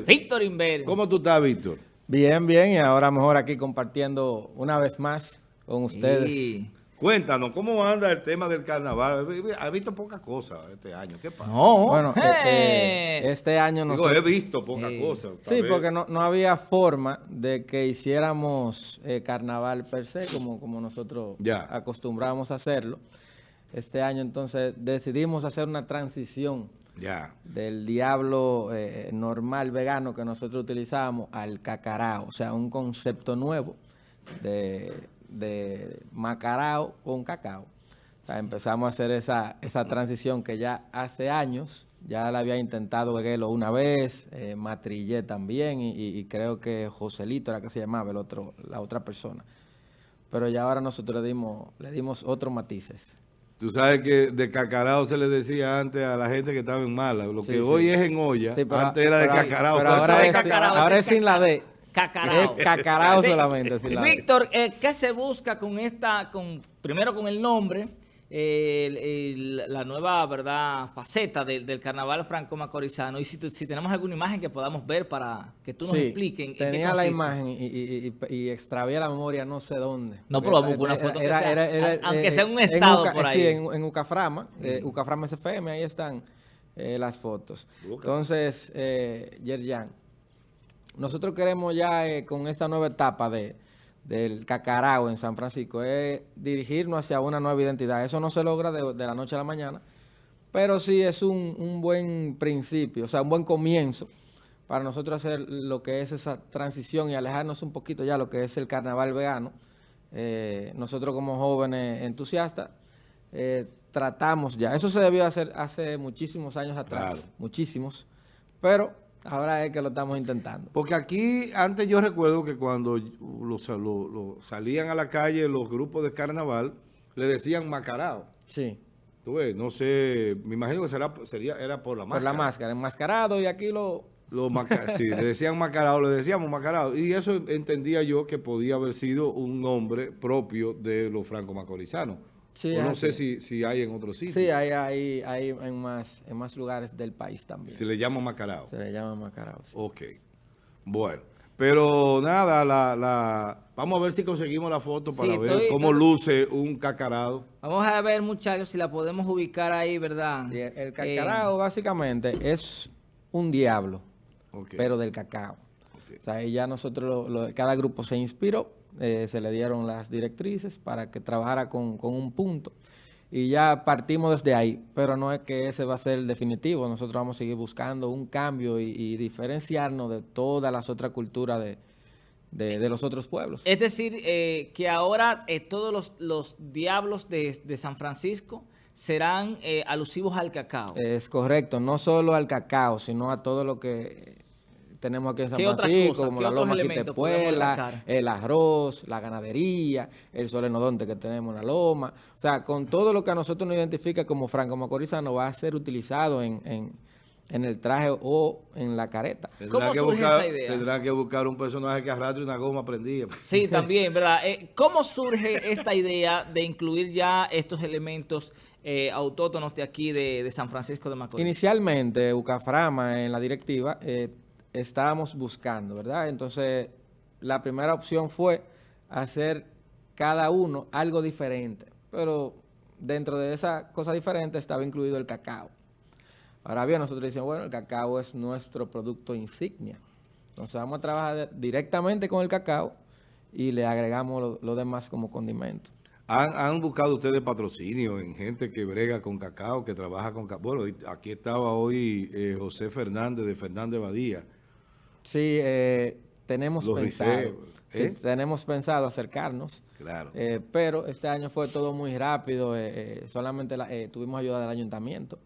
Víctor Inver. ¿Cómo tú estás, Víctor? Bien, bien, y ahora mejor aquí compartiendo una vez más con ustedes. Sí. Cuéntanos, ¿cómo anda el tema del carnaval? He visto poca cosa este año. ¿Qué pasa? No. Bueno, ¡Eh! eh, eh, este año Digo, nosotros... he visto poca Sí. cosa. Sí, vez. porque no, no había forma de que hiciéramos eh, carnaval per se, como, como nosotros Ya. acostumbramos a hacerlo. Este año entonces decidimos hacer una transición Del diablo eh, normal vegano que nosotros utilizamos al cacarao, o sea, un concepto nuevo de, de macarao con cacao. Empezamos a hacer esa, esa transición que ya hace años, ya la había intentado Veguelo una vez, eh, Matrillé también, y creo que Joselito era que se llamaba el otro, la otra persona. Pero ya ahora nosotros le dimos, le dimos otros matices. Tú sabes que de cacarao se le decía antes a la gente que estaba en mala. Lo Sí, que sí. hoy es en olla, Sí, pero- antes era de cacarao. pero ahora es, cacarao, ahora es sin la D. Cacarao. Es cacarao solamente. sin la D. Víctor, eh, ¿qué se busca con esta, con primero con el nombre, el- el- la nueva verdad faceta del- del carnaval franco-macorizano? Y si, si tenemos alguna imagen que podamos ver para que tú nos Sí, expliques. en qué tenía la imagen y, y, y, y extravié la memoria no sé dónde. No, pero vamos una foto que sea- aunque sea un estado Uca- por Sí, ahí. en, en Ucaframa, eh, Ucaframa SFM, ahí están eh, las fotos. Uca. Entonces, eh, Yerjan, nosotros queremos ya eh, con esta nueva etapa de, del cacarao en San Francisco, es dirigirnos hacia una nueva identidad. Eso no se logra de, de la noche a la mañana, pero sí es un, un buen principio, o sea, un buen comienzo para nosotros hacer lo que es esa transición y alejarnos un poquito ya lo que es el carnaval vegano. Eh, nosotros como jóvenes entusiastas eh, tratamos ya, eso se debió hacer hace muchísimos años atrás, Claro. muchísimos, pero ahora es que lo estamos intentando. Porque aquí, antes yo recuerdo que cuando los, lo- lo- salían a la calle los grupos de carnaval, le decían macarao. Sí, Tú ves, no sé, me imagino que será, sería, era por la por máscara. la máscara, enmascarado y aquí lo... Maca- sí, le decían macarao, le decíamos macarao. Y eso entendía yo que podía haber sido un nombre propio de los franco-macorizanos. Sí, O no sé si, si hay en otros sitios. Sí, hay, hay, hay en, más, en más lugares del país también. Si le llaman macarao. Se le llama mascarado. sí. Ok. Bueno. Pero nada, la, la, vamos a ver si conseguimos la foto para Sí, ver estoy- cómo estoy- luce un cacarado. Vamos a ver, muchachos, si la podemos ubicar ahí, ¿verdad? Sí, el, Eh, cacarao básicamente es un diablo, pero del cacao. O sea, ahí ya nosotros, lo- lo- cada grupo se inspiró, eh, se le dieron las directrices para que trabajara con, con un punto. Y ya partimos desde ahí, pero no es que ese va a ser el definitivo. Nosotros vamos a seguir buscando un cambio y, y diferenciarnos de todas las otras culturas de, de- de los otros pueblos. Es decir, eh, que ahora eh, todos los, los diablos de, de San Francisco serán eh, alusivos al cacao. Es correcto, no solo al cacao, sino a todo lo que tenemos aquí en San ¿Qué otras Francisco, como ¿Qué la loma Quitepuela, el arroz, la ganadería, el solenodonte que tenemos en la loma. O sea, con todo lo que a nosotros nos identifica como franco-macorizano va a ser utilizado en, en- en el traje o en la careta. Tendrá ¿Cómo que surge buscar, esa idea? Tendrá que buscar un personaje que arrastre una goma prendida. Sí, también, ¿verdad? Eh, ¿Cómo surge esta idea de incluir ya estos elementos eh, autóctonos de aquí de, de San Francisco de Macorís? Inicialmente, Ucaframa en la directiva eh, estábamos buscando, ¿verdad? Entonces, la primera opción fue hacer cada uno algo diferente, pero dentro de esa cosa diferente estaba incluido el cacao. Ahora bien, nosotros decimos, bueno, el cacao es nuestro producto insignia. Entonces vamos a trabajar directamente con el cacao y le agregamos lo, demás como condimento. ¿Han, han buscado ustedes patrocinio en gente que brega con cacao, que trabaja con cacao? Bueno, aquí estaba hoy eh, José Fernández de Fernández Badía. Sí, eh, tenemos Los pensado, sí, ¿eh? tenemos pensado acercarnos, Claro. eh, pero este año fue todo muy rápido, eh, eh, solamente la- eh, tuvimos ayuda del ayuntamiento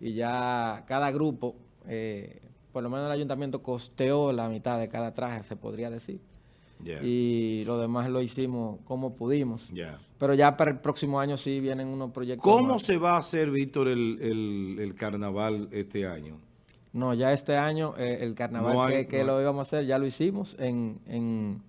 y ya cada grupo, eh, por lo menos el ayuntamiento costeó la mitad de cada traje, se podría decir, Ya. y lo demás lo hicimos como pudimos. ya. Pero ya para el próximo año sí vienen unos proyectos. ¿Cómo más. se va a hacer, Víctor, el, el- el carnaval este año? No, ya este año eh, el carnaval No hay- que, que no lo íbamos a hacer ya lo hicimos en, en,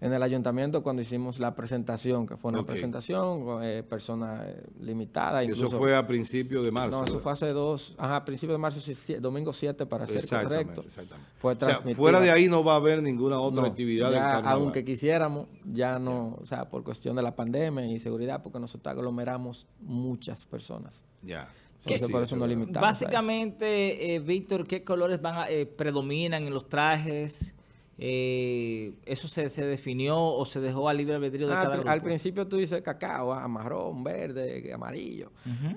en el ayuntamiento cuando hicimos la presentación, que fue una presentación con eh, personas eh, limitadas. Eso incluso- fue a principios de marzo. No, eso ¿verdad? fue hace dos, ajá, a principios de marzo, domingo 7 para ser Exactamente, correcto. exactamente. Fue O sea, fuera de ahí no va a haber ninguna otra No, actividad del ya, carnaval. aunque quisiéramos, ya no, o sea, por cuestión de la pandemia y seguridad, porque nosotros aglomeramos muchas personas. Ya. Sí, por eso no limitamos. Básicamente, eh, Víctor, ¿qué colores van a- eh, predominan en los trajes? Eh, ¿Eso se, se definió o se dejó a libre albedrío de Ah, cada al, grupo? al principio tú dices cacao, ah, marrón, verde, amarillo.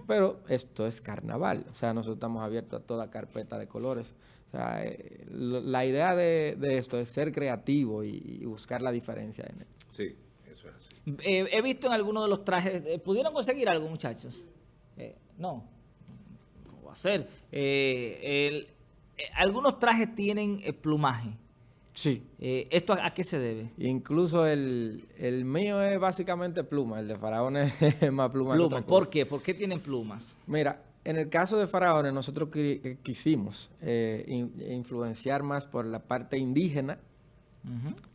Pero esto es carnaval. O sea, nosotros estamos abiertos a toda carpeta de colores. O sea, eh, la idea de, de esto es ser creativo y, y buscar la diferencia en él. Sí, eso es así. Eh, he visto en algunos de los trajes, ¿pudieron conseguir algo, muchachos? Eh, no. ¿Cómo va a ser? Eh, el- eh, algunos trajes tienen eh, plumaje. Sí. Eh, ¿Esto a, a qué se debe? Incluso el, el mío es básicamente pluma. El de Faraón es más pluma. que Plumas. otra ¿Por qué? ¿Por qué tienen plumas? Mira, en el caso de Faraones, nosotros qui- quisimos eh, in- influenciar más por la parte indígena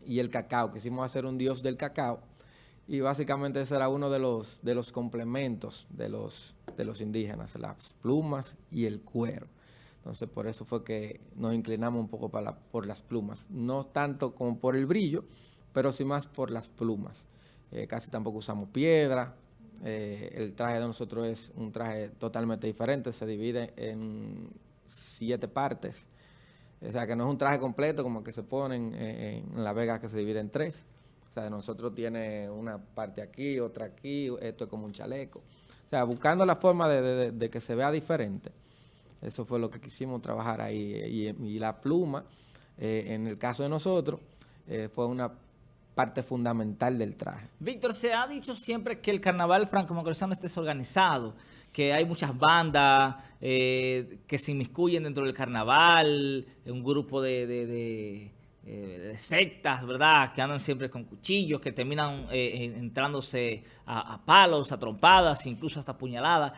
y el cacao. Quisimos hacer un dios del cacao. Y básicamente ese era uno de los, de los complementos de los, de los indígenas, las plumas y el cuero. Entonces, por eso fue que nos inclinamos un poco para por las plumas. No tanto como por el brillo, pero sí más por las plumas. Eh, casi tampoco usamos piedra. Eh, el traje de nosotros es un traje totalmente diferente. Se divide en siete partes. O sea, que no es un traje completo como que se ponen eh, en La Vega que se divide en tres. Nosotros tiene una parte aquí, otra aquí, esto es como un chaleco. O sea, buscando la forma de, que se vea diferente. Eso fue lo que quisimos trabajar ahí. Y, la pluma, eh, en el caso de nosotros, eh, fue una parte fundamental del traje. Víctor, se ha dicho siempre que el carnaval franco-macorizano es desorganizado, que hay muchas bandas eh, que se inmiscuyen dentro del carnaval, un grupo de, eh, sectas, ¿verdad? Que andan siempre con cuchillos, que terminan eh, entrándose a, a palos, a trompadas, incluso hasta puñaladas.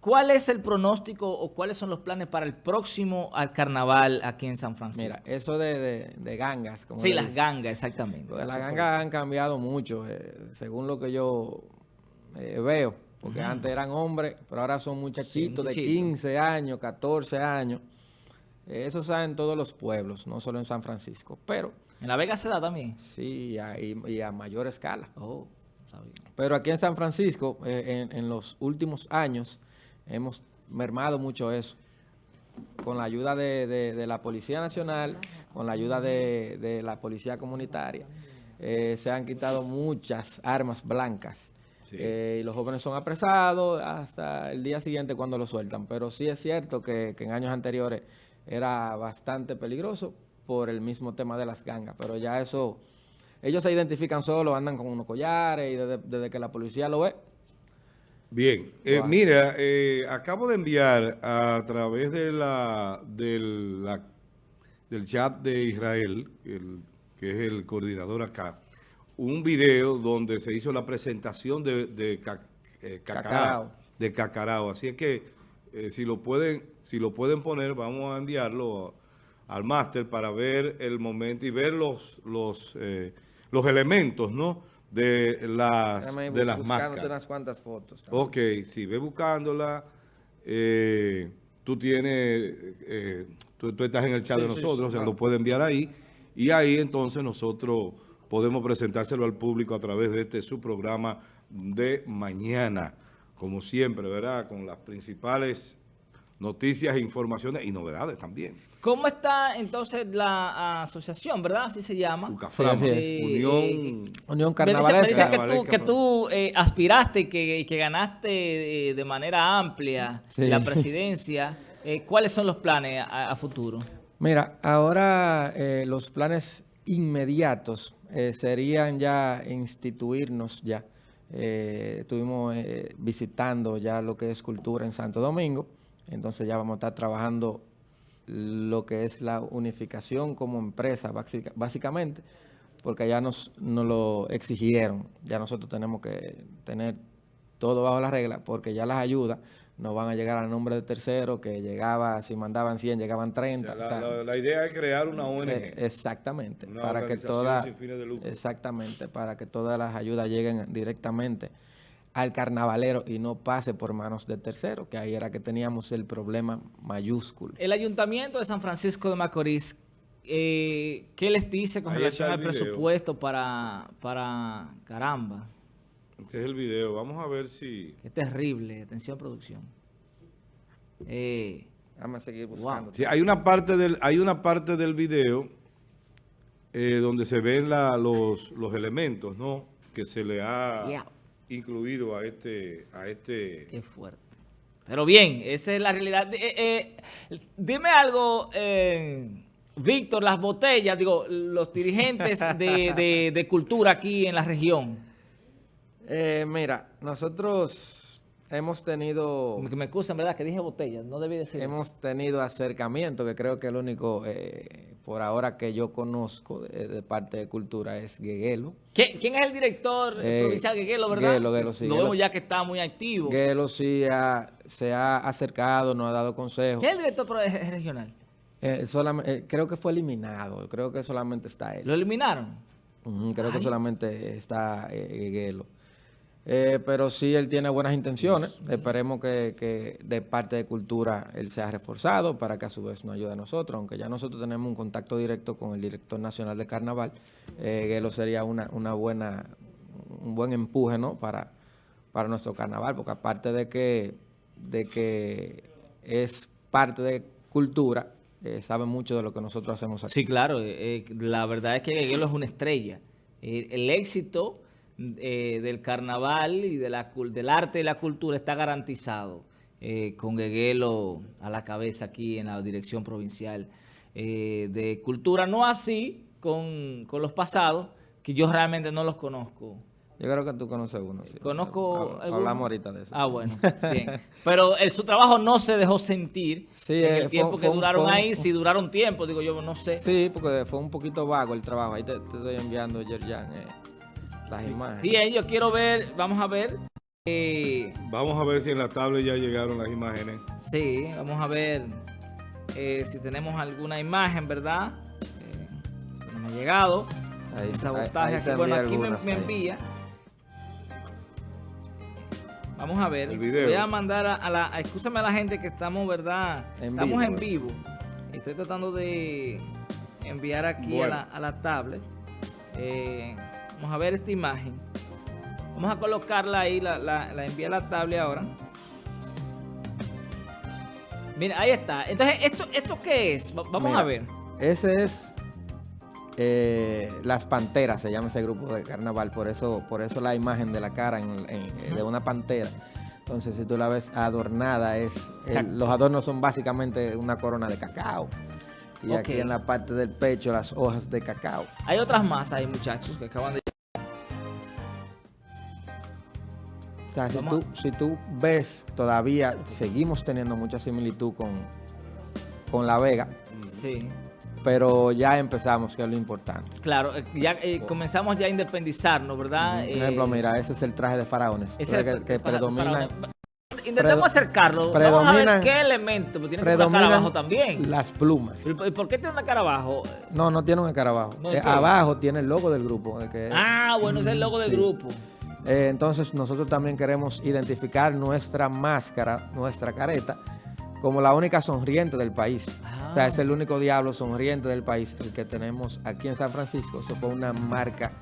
¿Cuál es el pronóstico o cuáles son los planes para el próximo al carnaval aquí en San Francisco? Mira, eso de, de- de gangas. Como sí, las gangas, exactamente. Las gangas han cambiado mucho, eh, según lo que yo eh, veo. Porque antes eran hombres, pero ahora son muchachitos de muchachitos. 15 años, 14 años. Eso se da en todos los pueblos, no solo en San Francisco. Pero ¿En La Vega se da también? sí, y a, y- y a mayor escala. Oh, sabía. Pero aquí en San Francisco, eh, en, en los últimos años, hemos mermado mucho eso. Con la ayuda de, de- de la Policía Nacional, con la ayuda de, de la Policía Comunitaria, eh, se han quitado muchas armas blancas. Sí. Eh, y los jóvenes son apresados hasta el día siguiente cuando los sueltan. Pero sí es cierto que, que en años anteriores era bastante peligroso por el mismo tema de las gangas. Pero ya eso, ellos se identifican solos, andan con unos collares y desde, desde que la policía lo ve, Bien, eh, mira, eh, acabo de enviar a través de la, del, la- del chat de Israel, el- que es el coordinador acá, un video donde se hizo la presentación de, de eh, Cacarao. de Cacarao. Así es que eh, si lo pueden, si lo pueden poner, vamos a enviarlo al máster para ver el momento y ver los, los, eh, los elementos, ¿no? De las, de las máscaras. unas cuantas fotos. también. Ok, si ve buscándola, eh, tú tienes, eh, tú, tú estás en el chat Sí, de sí, nosotros, sí, o sea, claro. lo puede enviar ahí, y ahí entonces nosotros podemos presentárselo al público a través de este su programa de mañana, como siempre, ¿verdad? Con las principales noticias, informaciones y novedades también. ¿Cómo está entonces la asociación, verdad? Así se llama. Ucaframa. Eh, Unión... eh, Unión Me dice, me Carnavalesca. dice que tú, Carnavalesca, que tú eh, aspiraste y que, que ganaste eh, de manera amplia Sí. la presidencia. Eh, ¿Cuáles son los planes a, a futuro? Mira, ahora eh, los planes inmediatos eh, serían ya instituirnos ya. Eh, estuvimos eh, visitando ya lo que es cultura en Santo Domingo, entonces ya vamos a estar trabajando lo que es la unificación como empresa básica- básicamente, porque ya nos, nos lo exigieron, ya nosotros tenemos que tener todo bajo la regla, porque ya las ayudas no van a llegar al nombre de tercero, que llegaba, si mandaban 100, llegaban 30. O sea, o sea, la, idea es crear una ONG. eh, exactamente, Una para que todas sin fines de lucro. exactamente, para que todas las ayudas lleguen directamente al carnavalero y no pase por manos de tercero, que ahí era que teníamos el problema mayúsculo. El Ayuntamiento de San Francisco de Macorís, eh, ¿qué les dice con Ahí relación al video. presupuesto para, para caramba? Este es el video. Vamos a ver si... Qué terrible. Atención, producción. Eh, Vamos a seguir Wow. Sí, hay una parte del, hay una parte del video eh, donde se ven la- los, los elementos, ¿no? Que se le ha Yeah. incluido a este, a este. qué fuerte. Pero bien, esa es la realidad. Eh, eh, dime algo, eh, Víctor, las botellas, digo, los dirigentes de, de- de cultura aquí en la región. Eh, mira, nosotros hemos tenido... Me excusan, ¿verdad? Que dije botellas, no debí decir eso. Hemos tenido acercamiento, que creo que el único, eh, por ahora que yo conozco de, de parte de cultura es Gueguelo. ¿Quién, quién es el director Eh, provincial de Guelo, verdad? Guelo, Guelo, sí, Lo vemos ya que está muy activo. Gueguelo sí ha- se ha acercado, nos ha dado consejos. ¿Quién es el director eh, regional? Eh, eh, creo que fue eliminado, creo que solamente está él. ¿Lo eliminaron? Creo que solamente está Gueguelo. Eh, pero sí, él tiene buenas intenciones. Esperemos que, que de parte de Cultura él sea reforzado para que a su vez nos ayude a nosotros. Aunque ya nosotros tenemos un contacto directo con el director nacional de Carnaval, eh, Guelo sería una, una buena, un buen empuje ¿no? para, para nuestro Carnaval. Porque aparte de que, de que es parte de Cultura, eh, sabe mucho de lo que nosotros hacemos aquí. Sí, claro. eh, eh, la verdad es que Gueguelo es una estrella. El éxito eh, del carnaval y de la, del arte y la cultura está garantizado eh, con Gueguelo a la cabeza aquí en la Dirección Provincial eh, de Cultura. No así con, con los pasados, que yo realmente no los conozco. Yo creo que tú conoces uno. sí. Conozco... Alguno. Hablamos ahorita de eso. Ah, bueno, bien. Pero eh, su trabajo no se dejó sentir Sí, en eh, el fue- tiempo que duraron fue ahí, si duraron tiempo, digo yo, no sé. Sí, porque fue un poquito vago el trabajo. Ahí te, te estoy enviando, Yerjan, eh, las imágenes. Bien, yo quiero ver, vamos a ver. eh, Vamos a ver si en la tablet ya llegaron las imágenes. sí, vamos a ver eh, si tenemos alguna imagen, ¿verdad? Eh, que no me ha llegado. Ahí- El sabotaje ahí- ahí aquí. Bueno, aquí me, algunas, me ahí. envía. Vamos a ver. El video. Voy a mandar a, a la. a- Excúsame a la gente que estamos, ¿verdad? En estamos vivo, en eh. vivo. Estoy tratando de enviar aquí Bueno. a, la, a la tablet. Eh, vamos a ver esta imagen. Vamos a colocarla ahí, la, la, la envié a la tablet ahora. Mira, ahí está. Entonces, ¿esto, esto qué es? Va- Vamos Mira, a ver. Ese es eh, Las Panteras, se llama ese grupo de carnaval. Por eso, por eso la imagen de la cara en- en- de una pantera. Entonces, si tú la ves adornada, es el- los adornos son básicamente una corona de cacao. Y aquí en la parte del pecho, las hojas de cacao. Hay otras más ahí, muchachos, que acaban de... sea, si tú, si tú ves, todavía seguimos teniendo mucha similitud con, con La Vega, Sí. pero ya empezamos, que es lo importante. Claro, eh, ya eh, comenzamos ya a independizarnos, ¿verdad? Por ejemplo, Eh, mira, ese es el traje de faraones. es que, para- Intentemos acercarlo. Vamos a ver qué elemento. Tiene una cara abajo también. las plumas. ¿Y por- qué tiene una cara abajo? No, no tiene un escarabajo. No, Eh, ¿qué? abajo tiene el logo del grupo. que- Ah, bueno, ese es el logo del Sí. grupo. Eh, entonces nosotros también queremos identificar nuestra máscara, nuestra careta, como la única sonriente del país. Ah. O sea, es el único diablo sonriente del país, el que tenemos aquí en San Francisco. Eso fue una marca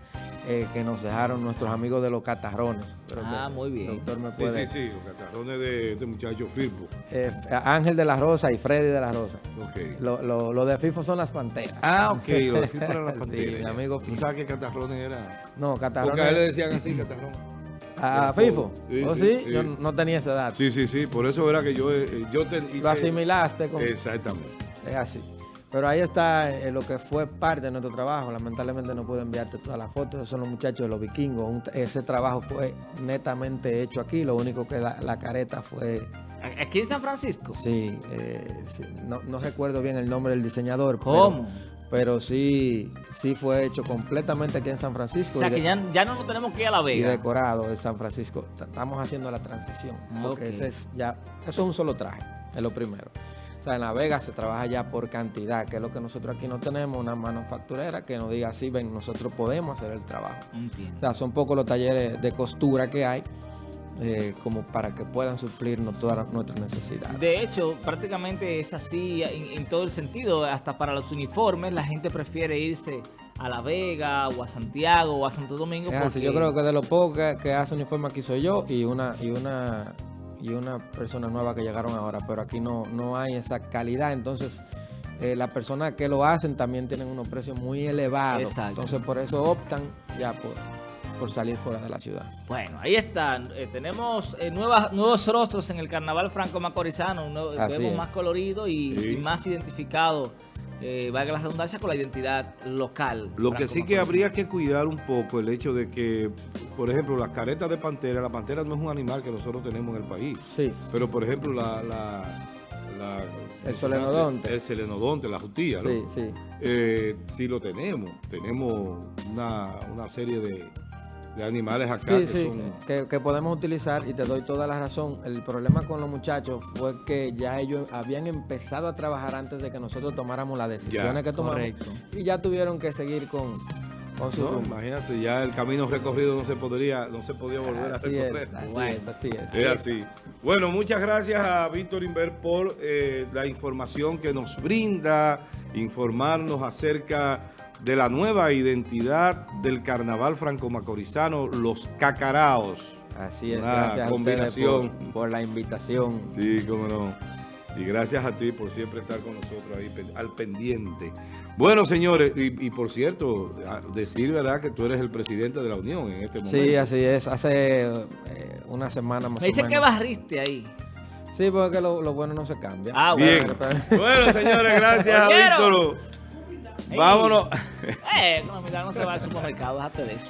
eh, que nos dejaron nuestros amigos de los catarrones. Creo Ah, que muy bien. doctor me Sí, puede- sí, sí, los catarrones de este muchacho Firpo. Eh, Ángel de la Rosa y Freddy de la Rosa. Ok. Lo, lo- lo de FIFO son las panteras. Ah, ok, lo de Firpo era la Sí, pantera. mi amigo ¿Tú Firpo. sabes qué catarrones era? No, Porque a él le catarrones. decían así, catarrón. ¿A FIFO? sí, ¿Oh, sí, sí? sí. Yo no tenía esa edad. Sí, sí, sí, por eso era que yo, eh, yo te hice... Lo asimilaste con... Exactamente. Es así. Pero ahí está eh, lo que fue parte de nuestro trabajo. Lamentablemente no puedo enviarte todas las fotos. Esos son los muchachos de los vikingos. Un- ese trabajo fue netamente hecho aquí. Lo único que la, la careta fue... Aquí en San Francisco. Sí, eh, sí, no, no recuerdo bien el nombre del diseñador. ¿Cómo? pero sí, sí fue hecho completamente aquí en San Francisco. O sea y que ya, ya no nos tenemos que ir a La y Vega. decorado en San Francisco. Estamos haciendo la transición. Porque Ok. ese es ya, eso es un solo traje, es lo primero. O sea, en La Vega se trabaja ya por cantidad, que es lo que nosotros aquí no tenemos, una manufacturera que nos diga, sí, ven, nosotros podemos hacer el trabajo. O Entiendo. sea, son pocos los talleres de costura que hay, eh, como para que puedan suplirnos todas nuestras necesidades. De hecho, prácticamente es así en, en todo el sentido. Hasta para los uniformes, la gente prefiere irse a La Vega o a Santiago o a Santo Domingo. Así, yo creo que de los pocos que, que hace uniforme aquí soy yo y una y una y una persona nueva que llegaron ahora, pero aquí no, no hay esa calidad, entonces eh, las personas que lo hacen también tienen unos precios muy elevados, Exacto. entonces por eso optan ya por, por salir fuera de la ciudad. Bueno, ahí están. Eh, tenemos eh, nuevas, nuevos rostros en el carnaval franco-macorizano. es. más colorido y, Sí. y más identificado, eh, valga la redundancia, con la identidad local. Lo que sí que habría que cuidar un poco el hecho de que, por ejemplo, las caretas de pantera, la pantera no es un animal que nosotros tenemos en el país, Sí, pero por ejemplo la... la, la- El solenodonte. El selenodonte, la jutía, ¿no? sí, sí. Eh, sí lo tenemos. Tenemos una, una serie de, de animales acá Sí, que sí, son... que, que podemos utilizar y te doy toda la razón. El problema con los muchachos fue que ya ellos habían empezado a trabajar antes de que nosotros tomáramos las decisiones que tomamos correcto. y ya tuvieron que seguir con, con su No, rumbo. imagínate, ya el camino recorrido no se podría, no se podía volver a recorrer. es, así Bueno. es, así es. Es así. Bueno, muchas gracias a Víctor Inver por eh, la información que nos brinda, informarnos acerca de la nueva identidad del carnaval franco-macorizano, los cacaraos. Así es, Una gracias a combinación. ustedes por, por la invitación. Sí, cómo no. Y gracias a ti por siempre estar con nosotros ahí al pendiente. Bueno, señores, y, y por cierto, a- decir, ¿verdad?, que tú eres el presidente de la Unión en este momento. Sí, así es. Hace eh, una semana más Me o dice menos. que barriste ahí. Sí, porque lo, lo bueno no se cambia. Ah, Bien. Pero- pero- Bueno, señores, gracias a. Víctor. Vámonos. Eh, no, mira, no se va al supermercado, déjate de eso.